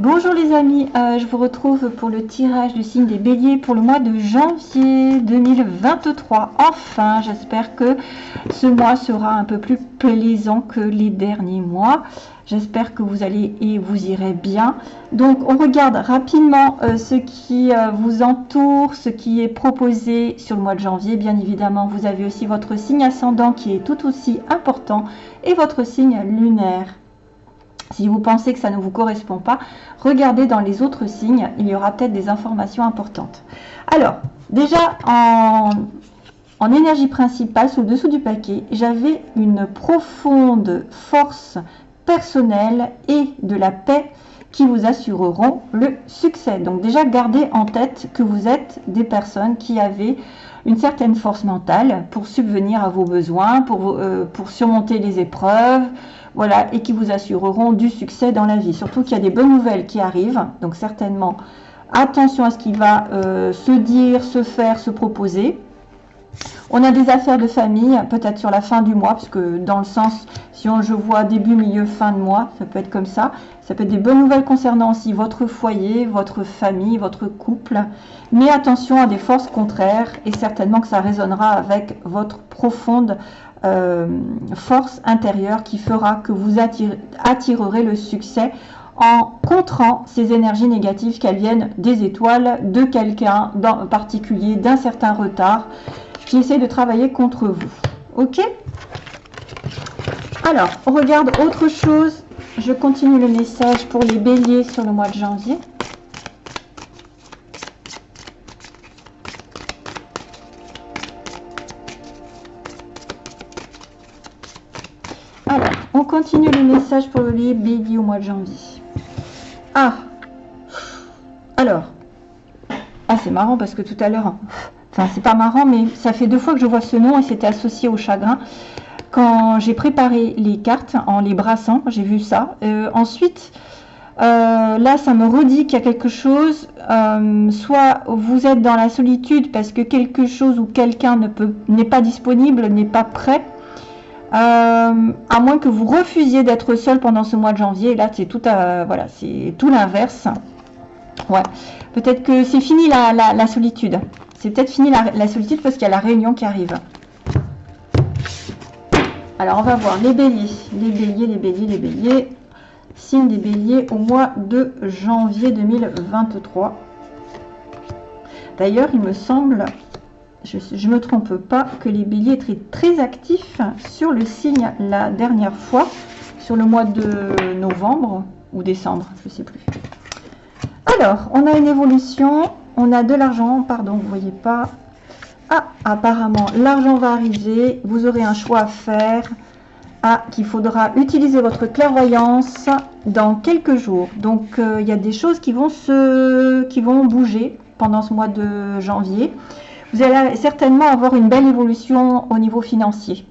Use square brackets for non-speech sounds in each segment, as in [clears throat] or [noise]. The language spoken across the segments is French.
Bonjour les amis, euh, je vous retrouve pour le tirage du signe des béliers pour le mois de janvier 2023. Enfin, j'espère que ce mois sera un peu plus plaisant que les derniers mois. J'espère que vous allez et vous irez bien. Donc, on regarde rapidement euh, ce qui euh, vous entoure, ce qui est proposé sur le mois de janvier. Bien évidemment, vous avez aussi votre signe ascendant qui est tout aussi important et votre signe lunaire. Si vous pensez que ça ne vous correspond pas, regardez dans les autres signes, il y aura peut-être des informations importantes. Alors, déjà en, énergie principale, sous le dessous du paquet, j'avais une profonde force personnelle et de la paix qui vous assureront le succès. Donc déjà, gardez en tête que vous êtes des personnes qui avaient une certaine force mentale pour subvenir à vos besoins, pour, euh, pour surmonter les épreuves, voilà, et qui vous assureront du succès dans la vie. Surtout qu'il y a des bonnes nouvelles qui arrivent, donc certainement attention à ce qui va euh, se dire, se faire, se proposer. On a des affaires de famille, peut-être sur la fin du mois, parce que dans le sens, si on, je vois début, milieu, fin de mois, ça peut être comme ça. Ça peut être des bonnes nouvelles concernant aussi votre foyer, votre famille, votre couple. Mais attention à des forces contraires, et certainement que ça résonnera avec votre profonde euh, force intérieure qui fera que vous attirerez le succès en contrant ces énergies négatives qu'elles viennent des étoiles, de quelqu'un en particulier, d'un certain retard qui essaie de travailler contre vous. Ok? Alors, on regarde autre chose. Je continue le message pour les béliers sur le mois de janvier. Alors, on continue le message pour les béliers au mois de janvier. Ah Alors, ah c'est marrant parce que tout à l'heure, c'est pas marrant, mais ça fait deux fois que je vois ce nom et c'était associé au chagrin. Quand j'ai préparé les cartes en les brassant, j'ai vu ça. Euh, ensuite, euh, là, ça me redit qu'il y a quelque chose. Euh, soit vous êtes dans la solitude parce que quelque chose ou quelqu'un n'est pas disponible, n'est pas prêt à moins que vous refusiez d'être seul pendant ce mois de janvier. Là, c'est tout, voilà, c'est tout l'inverse. Ouais. Peut-être que c'est fini la, solitude. C'est peut-être fini la, solitude parce qu'il y a la réunion qui arrive. Alors, on va voir les béliers. Les béliers, les béliers, les béliers. Signe des béliers au mois de janvier 2023. D'ailleurs, il me semble je ne me trompe pas, que les béliers étaient très actifs sur le signe la dernière fois, sur le mois de novembre ou décembre, je ne sais plus. Alors, on a une évolution, on a de l'argent, pardon, vous voyez pas. Ah, apparemment, l'argent va arriver, vous aurez un choix à faire. Ah, qu'il faudra utiliser votre clairvoyance dans quelques jours. Donc, euh, il y a des choses qui vont, se, qui vont bouger pendant ce mois de janvier vous allez certainement avoir une belle évolution au niveau financier.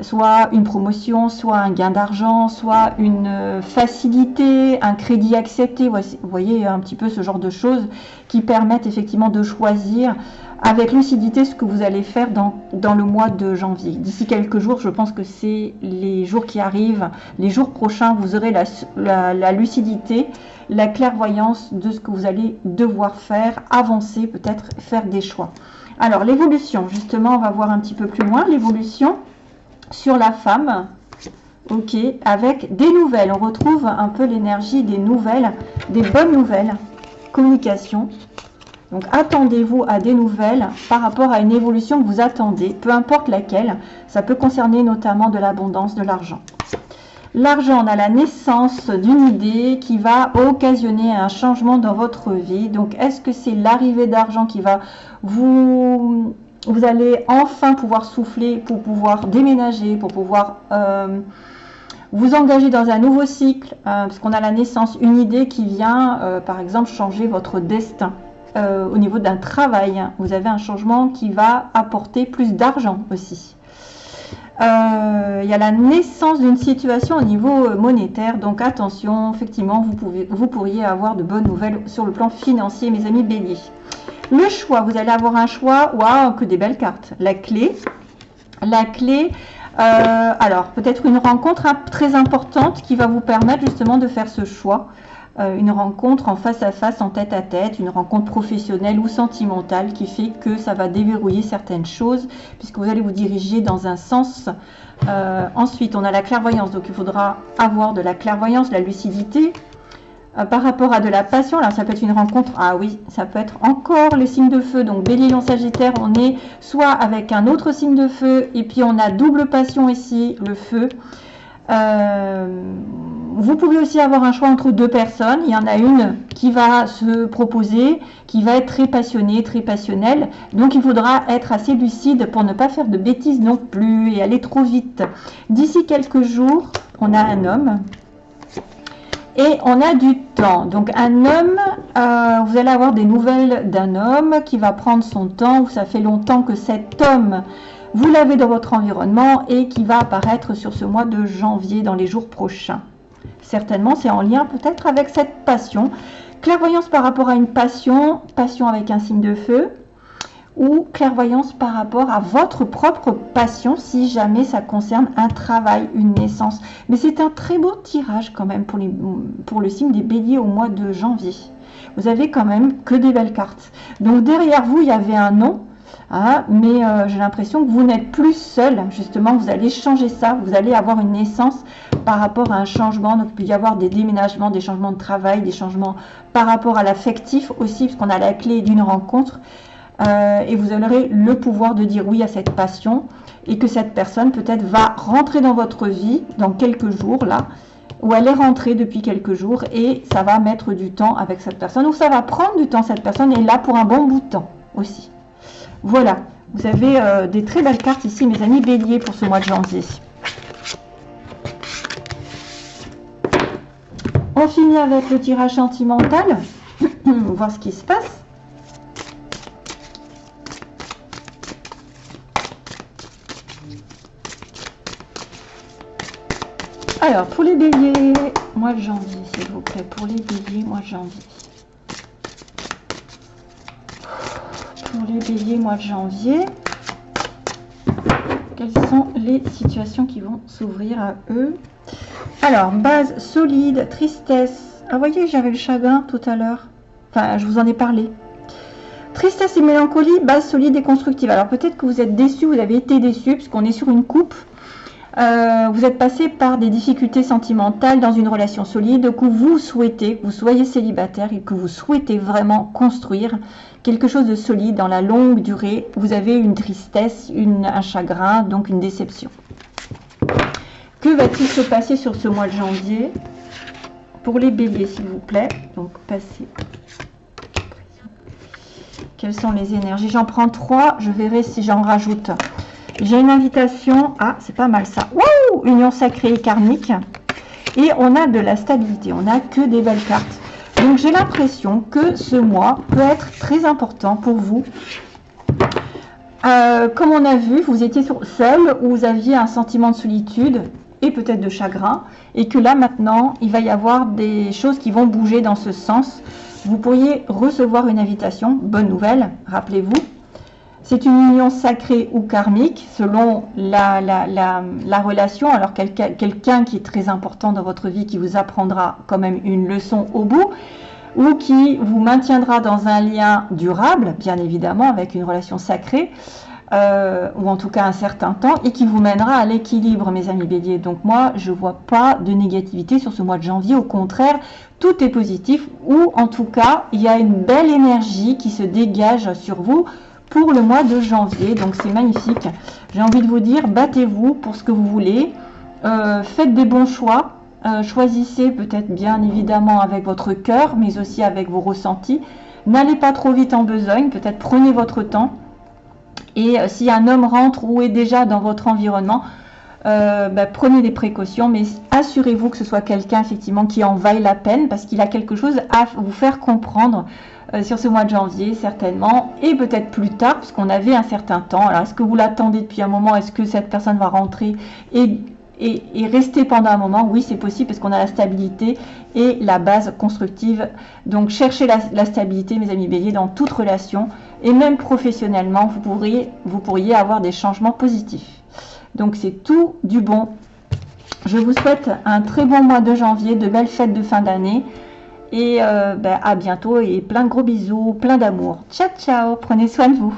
Soit une promotion, soit un gain d'argent, soit une euh, facilité, un crédit accepté. Vous voyez un petit peu ce genre de choses qui permettent effectivement de choisir avec lucidité ce que vous allez faire dans, le mois de janvier. D'ici quelques jours, je pense que c'est les jours qui arrivent, les jours prochains, vous aurez la, la lucidité, la clairvoyance de ce que vous allez devoir faire, avancer, peut-être faire des choix. Alors, l'évolution, justement, on va voir un petit peu plus loin. L'évolution sur la femme, ok, avec des nouvelles. On retrouve un peu l'énergie des nouvelles, des bonnes nouvelles, communication. Donc, attendez-vous à des nouvelles par rapport à une évolution que vous attendez, peu importe laquelle. Ça peut concerner notamment de l'abondance, de l'argent. L'argent, on a la naissance d'une idée qui va occasionner un changement dans votre vie. Donc, est-ce que c'est l'arrivée d'argent qui va vous... Vous allez enfin pouvoir souffler pour pouvoir déménager, pour pouvoir euh, vous engager dans un nouveau cycle, euh, parce qu'on a la naissance, une idée qui vient, euh, par exemple, changer votre destin. au niveau d'un travail, vous avez un changement qui va apporter plus d'argent aussi. Euh, il y a la naissance d'une situation au niveau euh, monétaire. Donc attention, effectivement, vous, vous pourriez avoir de bonnes nouvelles sur le plan financier, mes amis béliers. Le choix, vous allez avoir un choix, waouh, que des belles cartes. La clé, la clé, euh, alors peut-être une rencontre très importante qui va vous permettre justement de faire ce choix. euh, une rencontre en face à face, en tête à tête, une rencontre professionnelle ou sentimentale qui fait que ça va déverrouiller certaines choses puisque vous allez vous diriger dans un sens. Euh, ensuite, on a la clairvoyance, donc il faudra avoir de la clairvoyance, la lucidité. Euh, par rapport à de la passion, alors ça peut être une rencontre, ah oui, ça peut être encore les signes de feu, donc bélier, lion, sagittaire, on est soit avec un autre signe de feu, et puis on a double passion ici, le feu. Euh, vous pouvez aussi avoir un choix entre deux personnes. Il y en a une qui va se proposer, qui va être très passionnée, très passionnelle. Donc il faudra être assez lucide pour ne pas faire de bêtises non plus et aller trop vite. D'ici quelques jours, on a un homme et on a du temps. Donc un homme, euh, vous allez avoir des nouvelles d'un homme qui va prendre son temps. Ça fait longtemps que cet homme vous l'avez dans votre environnement et qui va apparaître sur ce mois de janvier dans les jours prochains. Certainement, c'est en lien peut-être avec cette passion. Clairvoyance par rapport à une passion, passion avec un signe de feu, ou clairvoyance par rapport à votre propre passion si jamais ça concerne un travail, une naissance. Mais c'est un très beau tirage quand même pour, le signe des béliers au mois de janvier. Vous avez quand même que des belles cartes. Donc derrière vous, il y avait un nom, ah, mais euh, j'ai l'impression que vous n'êtes plus seul. Justement, vous allez changer ça. Vous allez avoir une naissance par rapport à un changement. Donc, il peut y avoir des déménagements, des changements de travail, des changements par rapport à l'affectif aussi, puisqu'on a la clé d'une rencontre. Euh, et vous aurez le pouvoir de dire oui à cette passion et que cette personne peut-être va rentrer dans votre vie dans quelques jours là où elle est rentrée depuis quelques jours et ça va mettre du temps avec cette personne ou ça va prendre du temps cette personne est là pour un bon bout de temps aussi. Voilà, vous avez euh, des très belles cartes ici, mes amis béliers, pour ce mois de janvier. On finit avec le tirage sentimental. [clears throat] Voir ce qui se passe. Alors, pour les béliers, mois de janvier, s'il vous plaît. Pour les béliers, mois de janvier. pour les béliers mois de janvier. Quelles sont les situations qui vont s'ouvrir à eux? Alors, base solide, tristesse. Ah, voyez, j'avais le chagrin tout à l'heure. Enfin, je vous en ai parlé. Tristesse et mélancolie, base solide et constructive. Alors, peut-être que vous êtes déçu, vous avez été déçu, puisqu'on est sur une coupe. Euh, vous êtes passé par des difficultés sentimentales dans une relation solide que vous souhaitez, que vous soyez célibataire et que vous souhaitez vraiment construire quelque chose de solide dans la longue durée. Vous avez une tristesse, un chagrin, donc une déception. Que va-t-il se passer sur ce mois de janvier Pour les béliers, s'il vous plaît? Donc, passez. Quelles sont les énergies? J'en prends trois. Je verrai si j'en rajoute. J'ai une invitation. Ah, c'est pas mal ça. Wouh Union sacrée et karmique. Et on a de la stabilité. On n'a que des belles cartes. Donc j'ai l'impression que ce mois peut être très important pour vous. Euh, comme on a vu, vous étiez seul ou vous aviez un sentiment de solitude et peut-être de chagrin. Et que là maintenant, il va y avoir des choses qui vont bouger dans ce sens. Vous pourriez recevoir une invitation. Bonne nouvelle, rappelez-vous. C'est une union sacrée ou karmique selon la, la, relation. Alors quelqu'un qui est très important dans votre vie, qui vous apprendra quand même une leçon au bout, ou qui vous maintiendra dans un lien durable, bien évidemment, avec une relation sacrée, euh, ou en tout cas un certain temps, et qui vous mènera à l'équilibre, mes amis béliers. Donc moi, je ne vois pas de négativité sur ce mois de janvier. Au contraire, tout est positif, ou en tout cas, il y a une belle énergie qui se dégage sur vous pour le mois de janvier. Donc c'est magnifique. J'ai envie de vous dire, battez-vous pour ce que vous voulez. Euh, faites des bons choix. Euh, choisissez peut-être bien évidemment avec votre cœur, mais aussi avec vos ressentis. N'allez pas trop vite en besogne. Peut-être prenez votre temps. Et euh, si un homme rentre ou est déjà dans votre environnement, bah, prenez des précautions, mais assurez-vous que ce soit quelqu'un effectivement qui en vaille la peine parce qu'il a quelque chose à vous faire comprendre euh, sur ce mois de janvier certainement et peut-être plus tard puisqu'on avait un certain temps. Alors est-ce que vous l'attendez depuis un moment? Est-ce que cette personne va rentrer et, rester pendant un moment? Oui, c'est possible parce qu'on a la stabilité et la base constructive. Donc cherchez la, stabilité, mes amis béliers, dans toute relation et même professionnellement, vous pourriez, vous pourriez avoir des changements positifs. Donc c'est tout du bon. Je vous souhaite un très bon mois de janvier, de belles fêtes de fin d'année Et euh, ben, à bientôt et plein de gros bisous, plein d'amour. Ciao, ciao, prenez soin de vous.